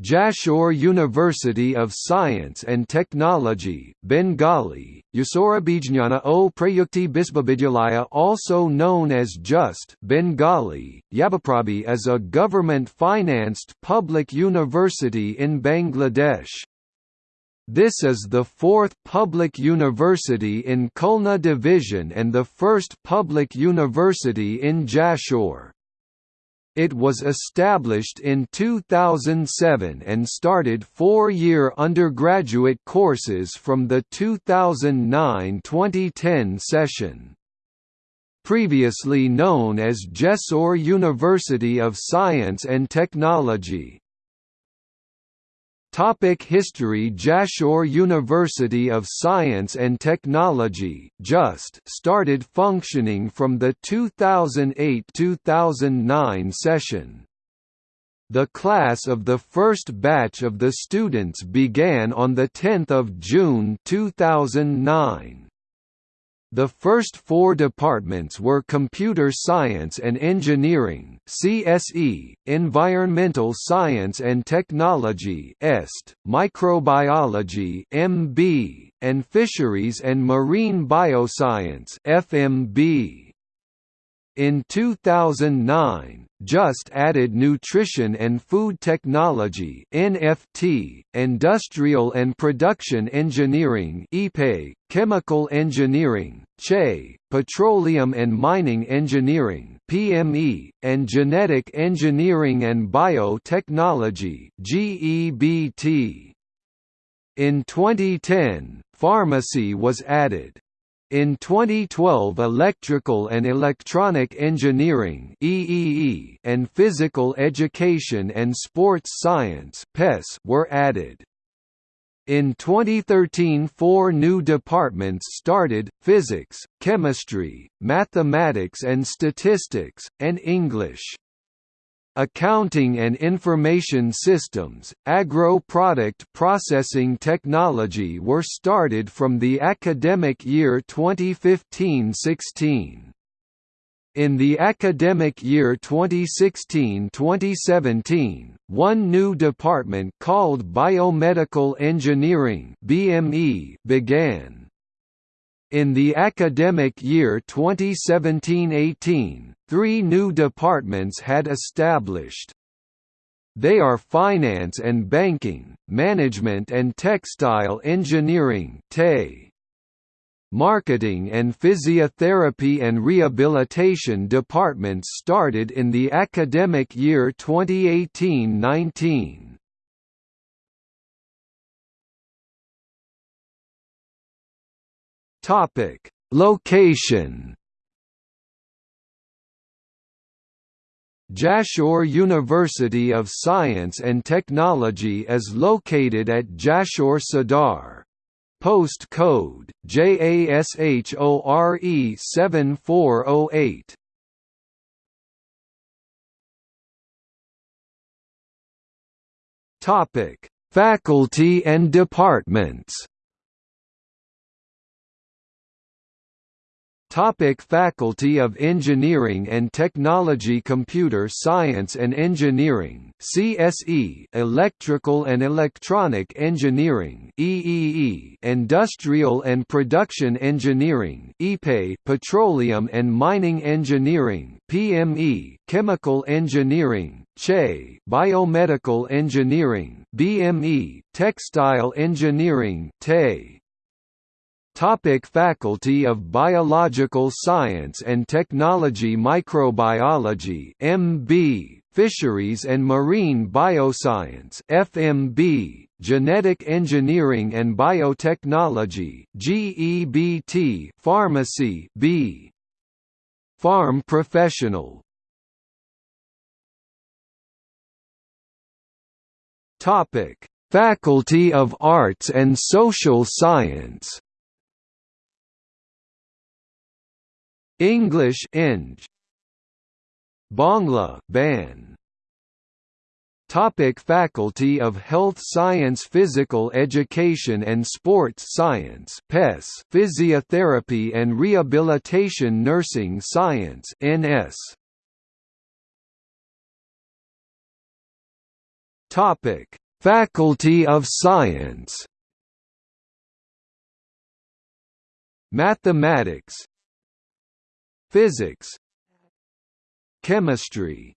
Jashore University of Science and Technology, Bengali, Yasorabijnana o Prayukti Bisbavidyalaya also known as JUST Bengali, Yabaprabhi is a government-financed public university in Bangladesh. This is the fourth public university in Khulna Division and the first public university in Jashore. It was established in 2007 and started four-year undergraduate courses from the 2009–2010 session. Previously known as Jessore University of Science and Technology, Topic History Jashore University of Science and Technology JUST started functioning from the 2008–2009 session. The class of the first batch of the students began on 10 June 2009. The first four departments were Computer Science and Engineering CSE, Environmental Science and Technology EST, Microbiology MB, and Fisheries and Marine Bioscience FMB. In 2009, JUST added Nutrition and Food Technology NFT, Industrial and Production Engineering (EPE), Chemical Engineering (CHE), Petroleum and Mining Engineering (PME), and Genetic Engineering and Biotechnology (GEBT). In 2010, Pharmacy was added. In 2012 Electrical and Electronic Engineering and Physical Education and Sports Science were added. In 2013 four new departments started, Physics, Chemistry, Mathematics and Statistics, and English. Accounting and Information Systems, Agro-Product Processing Technology were started from the academic year 2015–16. In the academic year 2016–2017, one new department called Biomedical Engineering (BME) began. In the academic year 2017–18, three new departments had established. They are Finance and Banking, Management and Textile Engineering Marketing and Physiotherapy and Rehabilitation departments started in the academic year 2018–19. Topic: Location. Jashore University of Science and Technology is located at Jashore Sadar. Post code JASHORE 7408. Topic: Faculty and departments. Topic Faculty of Engineering and Technology Computer Science and Engineering CSE Electrical and Electronic Engineering EEE Industrial and Production Engineering EPE Petroleum and Mining Engineering PME Chemical Engineering CHE Biomedical Engineering BME Textile Engineering TE Topic Faculty of Biological Science and Technology Microbiology MB Fisheries and Marine Bioscience FMB Genetic Engineering and Biotechnology GEBT Pharmacy B. Pharm Professional. Topic Faculty of Arts and Social Science English Eng Bangla Ban. Topic Faculty of Health Science Physical Education and Sports Science PES Physiotherapy and Rehabilitation Nursing Science NS Topic Faculty of Science. Mathematics Physics Chemistry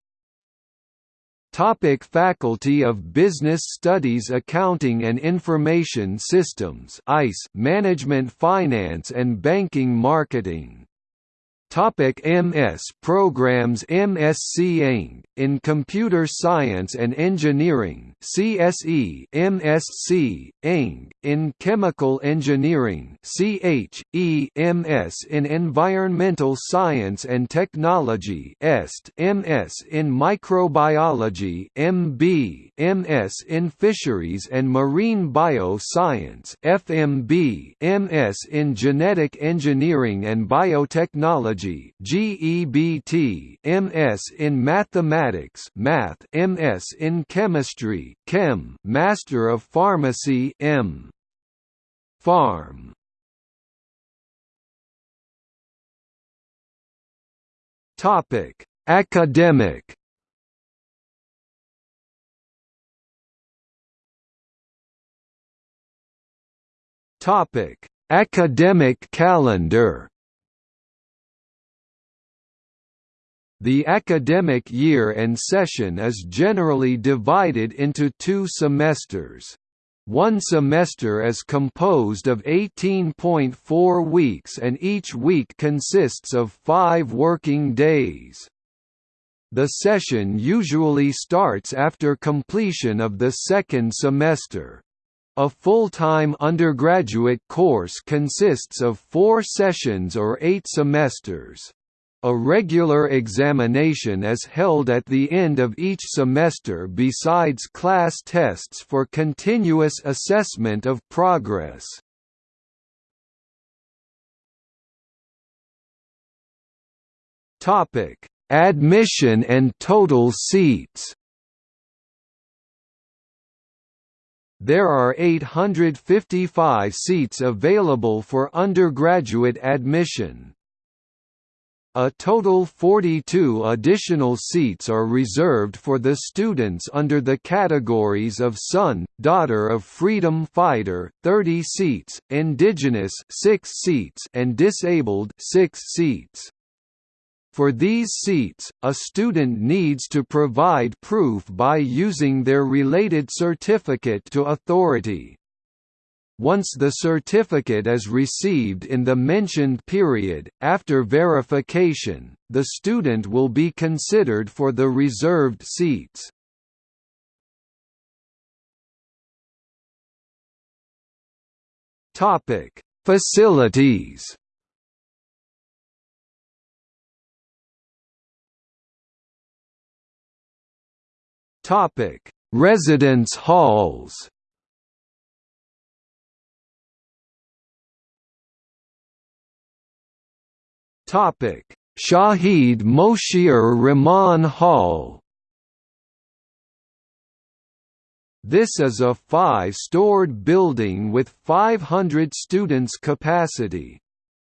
Topic Faculty of Business Studies Accounting and Information Systems ICE Management Finance and Banking Marketing Topic MS programs MSc Eng, in Computer Science and Engineering CSE MSc, Eng, in Chemical Engineering CHE MS in Environmental Science and Technology EST MS in Microbiology MB MS in Fisheries and Marine Bioscience FMB MS in Genetic Engineering and Biotechnology Biology GEBT MS in Mathematics Math MS in Chemistry Chem Master of Pharmacy M. Pharm Topic. Academic. Topic. Academic calendar The academic year and session is generally divided into two semesters. One semester is composed of 18.4 weeks and each week consists of five working days. The session usually starts after completion of the second semester. A full-time undergraduate course consists of four sessions or eight semesters. A regular examination is held at the end of each semester besides class tests for continuous assessment of progress. Topic: Admission and total seats. There are 855 seats available for undergraduate admission. A total 42 additional seats are reserved for the students under the categories of Son, Daughter of Freedom Fighter 30 seats, Indigenous 6 seats and Disabled 6 seats. For these seats, a student needs to provide proof by using their related certificate to authority. Once the certificate is received in the mentioned period, after verification, the student will be considered for the reserved seats. Facilities Residence halls Shahid Moshiur Rahman Hall. This is a five-stored building with 500 students capacity.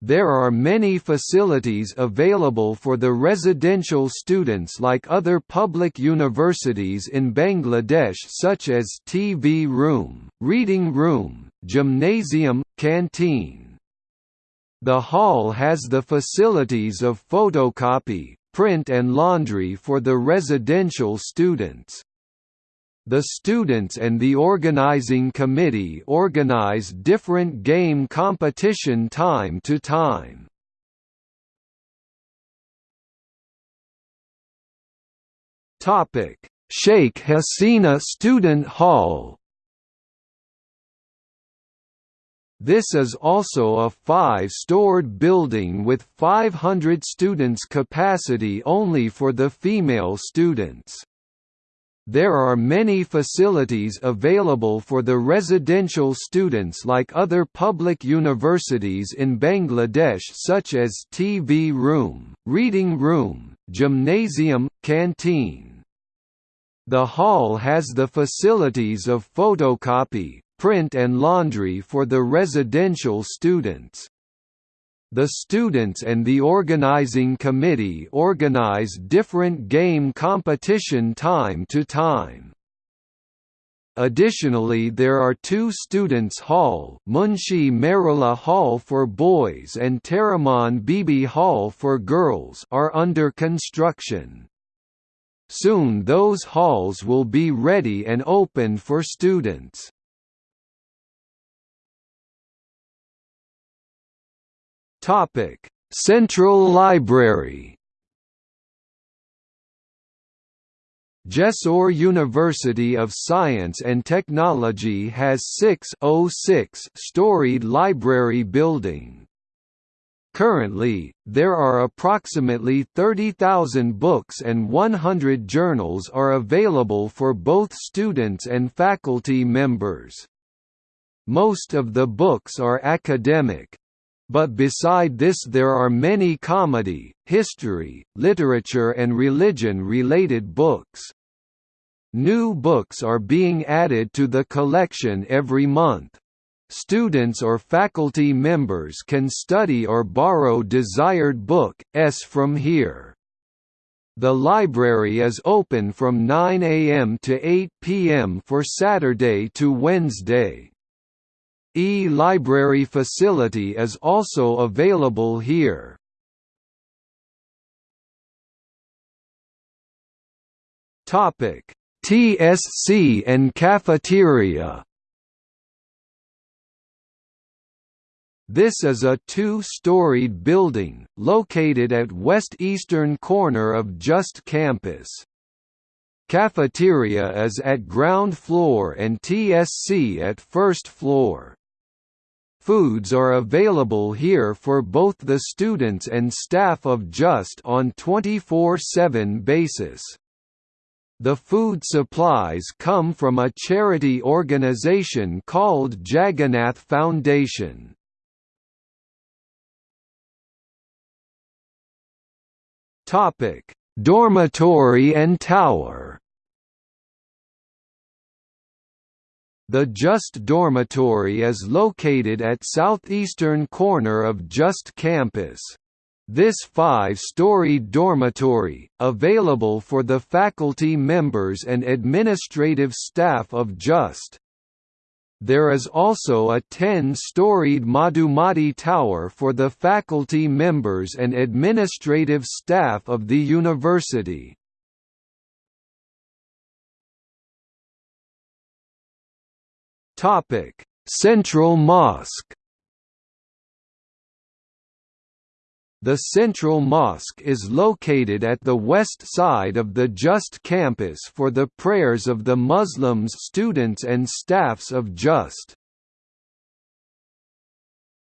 There are many facilities available for the residential students like other public universities in Bangladesh such as TV room, reading room, gymnasium, canteen. The hall has the facilities of photocopy, print and laundry for the residential students. The students and the organizing committee organize different game competition time to time. Topic: Sheikh Hasina Student Hall This is also a five-stored building with 500 students capacity only for the female students. There are many facilities available for the residential students like other public universities in Bangladesh such as TV room, reading room, gymnasium, canteen. The hall has the facilities of photocopy, print and laundry for the residential students. The students and the organizing committee organize different game competition time to time. Additionally there are two students' hall Munshi Meherullah Hall for boys and Taramon Bibi Hall for girls are under construction. Soon those halls will be ready and open for students. Central Library Jessore University of Science and Technology has 6-storied library building. Currently, there are approximately 30,000 books and 100 journals are available for both students and faculty members. Most of the books are academic. But beside this there are many comedy, history, literature and religion-related books. New books are being added to the collection every month. Students or faculty members can study or borrow desired books from here. The library is open from 9 a.m. to 8 p.m. for Saturday to Wednesday. E-library facility is also available here. Topic TSC and cafeteria This is a two-storied building, located at west-eastern corner of Just campus. Cafeteria is at ground floor and TSC at first floor. Foods are available here for both the students and staff of JUST on 24-7 basis. The food supplies come from a charity organization called Jagannath Foundation. Dormitory and Tower. The JUST dormitory is located at southeastern corner of JUST campus. This five-storied dormitory, available for the faculty members and administrative staff of JUST. There is also a 10-storied Madhumati Tower for the faculty members and administrative staff of the university. Central Mosque The Central Mosque is located at the west side of the JUST campus for the prayers of the Muslims students and staffs of JUST.